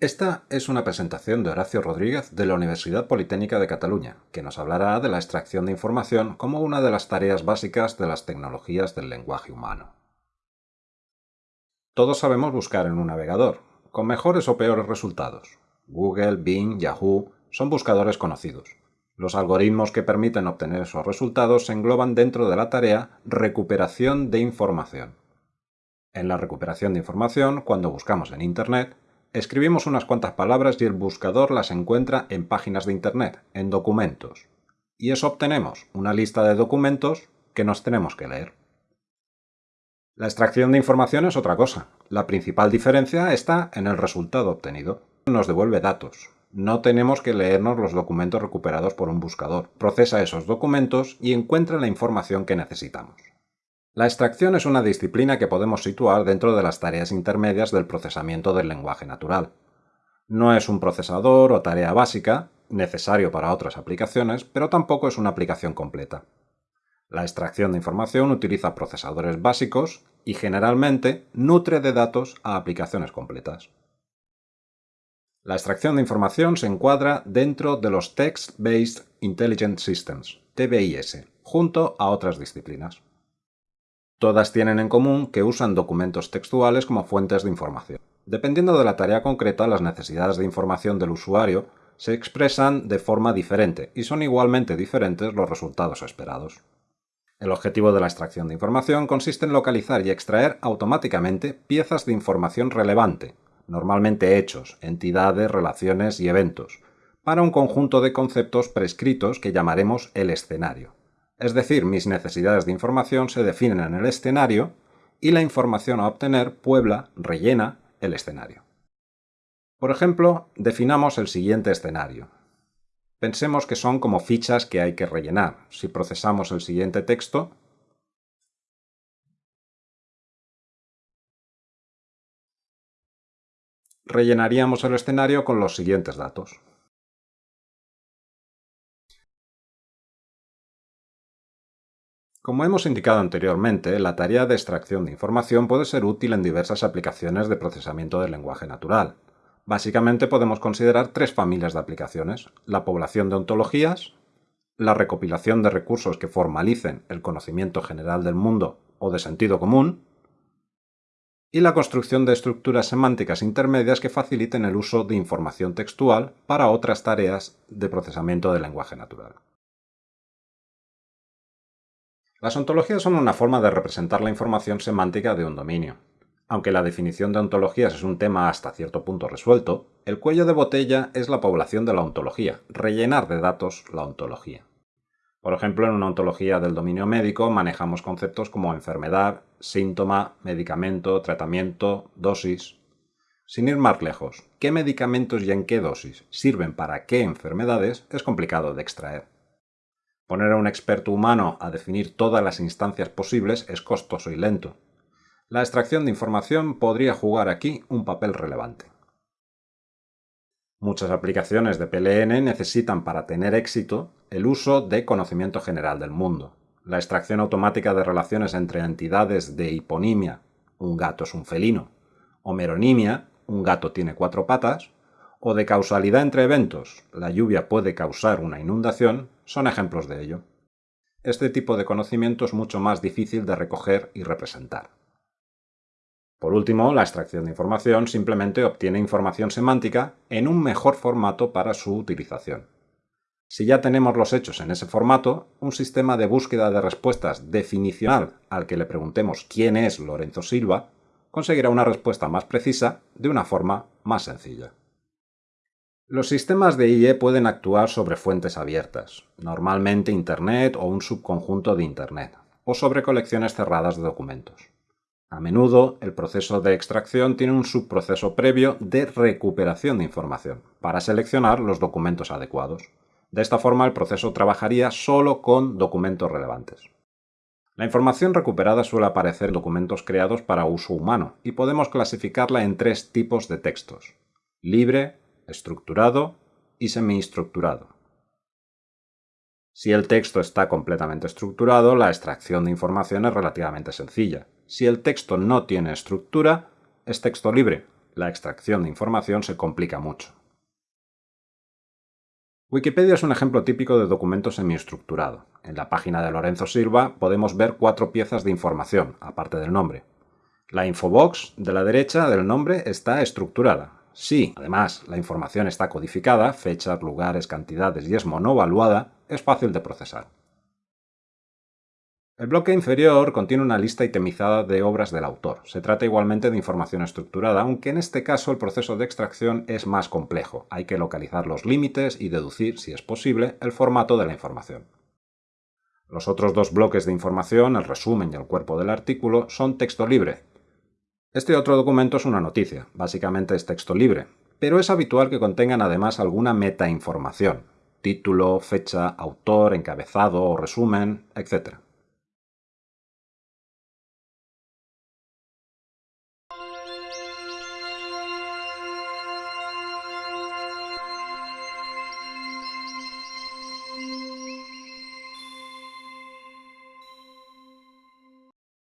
Esta es una presentación de Horacio Rodríguez de la Universidad Politécnica de Cataluña, que nos hablará de la extracción de información como una de las tareas básicas de las tecnologías del lenguaje humano. Todos sabemos buscar en un navegador, con mejores o peores resultados. Google, Bing, Yahoo son buscadores conocidos. Los algoritmos que permiten obtener esos resultados se engloban dentro de la tarea recuperación de información. En la recuperación de información, cuando buscamos en Internet, Escribimos unas cuantas palabras y el buscador las encuentra en páginas de Internet, en documentos. Y eso obtenemos una lista de documentos que nos tenemos que leer. La extracción de información es otra cosa. La principal diferencia está en el resultado obtenido. Nos devuelve datos. No tenemos que leernos los documentos recuperados por un buscador. Procesa esos documentos y encuentra la información que necesitamos. La extracción es una disciplina que podemos situar dentro de las tareas intermedias del procesamiento del lenguaje natural. No es un procesador o tarea básica, necesario para otras aplicaciones, pero tampoco es una aplicación completa. La extracción de información utiliza procesadores básicos y generalmente nutre de datos a aplicaciones completas. La extracción de información se encuadra dentro de los Text-Based Intelligent Systems, TBIS, junto a otras disciplinas. Todas tienen en común que usan documentos textuales como fuentes de información. Dependiendo de la tarea concreta, las necesidades de información del usuario se expresan de forma diferente y son igualmente diferentes los resultados esperados. El objetivo de la extracción de información consiste en localizar y extraer automáticamente piezas de información relevante, normalmente hechos, entidades, relaciones y eventos, para un conjunto de conceptos prescritos que llamaremos el escenario. Es decir, mis necesidades de información se definen en el escenario y la información a obtener puebla, rellena el escenario. Por ejemplo, definamos el siguiente escenario. Pensemos que son como fichas que hay que rellenar. Si procesamos el siguiente texto, rellenaríamos el escenario con los siguientes datos. Como hemos indicado anteriormente, la tarea de extracción de información puede ser útil en diversas aplicaciones de procesamiento del lenguaje natural. Básicamente podemos considerar tres familias de aplicaciones. La población de ontologías, la recopilación de recursos que formalicen el conocimiento general del mundo o de sentido común, y la construcción de estructuras semánticas intermedias que faciliten el uso de información textual para otras tareas de procesamiento del lenguaje natural. Las ontologías son una forma de representar la información semántica de un dominio. Aunque la definición de ontologías es un tema hasta cierto punto resuelto, el cuello de botella es la población de la ontología, rellenar de datos la ontología. Por ejemplo, en una ontología del dominio médico manejamos conceptos como enfermedad, síntoma, medicamento, tratamiento, dosis. Sin ir más lejos, qué medicamentos y en qué dosis sirven para qué enfermedades es complicado de extraer. Poner a un experto humano a definir todas las instancias posibles es costoso y lento. La extracción de información podría jugar aquí un papel relevante. Muchas aplicaciones de PLN necesitan para tener éxito el uso de conocimiento general del mundo. La extracción automática de relaciones entre entidades de hiponimia, un gato es un felino, o meronimia, un gato tiene cuatro patas, o de causalidad entre eventos, la lluvia puede causar una inundación, son ejemplos de ello. Este tipo de conocimiento es mucho más difícil de recoger y representar. Por último, la extracción de información simplemente obtiene información semántica en un mejor formato para su utilización. Si ya tenemos los hechos en ese formato, un sistema de búsqueda de respuestas definicional al que le preguntemos quién es Lorenzo Silva conseguirá una respuesta más precisa de una forma más sencilla. Los sistemas de IE pueden actuar sobre fuentes abiertas, normalmente Internet o un subconjunto de Internet, o sobre colecciones cerradas de documentos. A menudo, el proceso de extracción tiene un subproceso previo de recuperación de información, para seleccionar los documentos adecuados. De esta forma, el proceso trabajaría solo con documentos relevantes. La información recuperada suele aparecer en documentos creados para uso humano, y podemos clasificarla en tres tipos de textos. Libre, estructurado y semiestructurado. Si el texto está completamente estructurado, la extracción de información es relativamente sencilla. Si el texto no tiene estructura, es texto libre. la extracción de información se complica mucho. Wikipedia es un ejemplo típico de documento semiestructurado. En la página de Lorenzo Silva podemos ver cuatro piezas de información, aparte del nombre. La infobox de la derecha del nombre está estructurada. Si, además, la información está codificada, fechas, lugares, cantidades y es monovaluada, es fácil de procesar. El bloque inferior contiene una lista itemizada de obras del autor. Se trata igualmente de información estructurada, aunque en este caso el proceso de extracción es más complejo. Hay que localizar los límites y deducir, si es posible, el formato de la información. Los otros dos bloques de información, el resumen y el cuerpo del artículo, son texto libre. Este otro documento es una noticia, básicamente es texto libre, pero es habitual que contengan además alguna metainformación, título, fecha, autor, encabezado o resumen, etc.